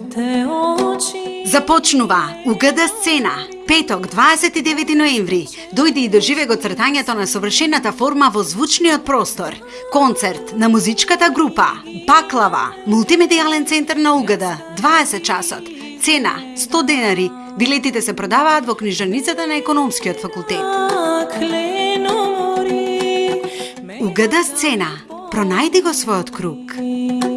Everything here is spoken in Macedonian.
твоите очи. Започнува Угада сцена. Петок, 29 ноември, Дојди и доживе го цртањето на совршената форма во звучниот простор. Концерт на музичката група Баклава, мултимедијален центар на Угада, 20 часот. Цена 100 денари. Билетите се продаваат во книжарницата на економскиот факултет. Угада сцена. Пронајди го својот круг.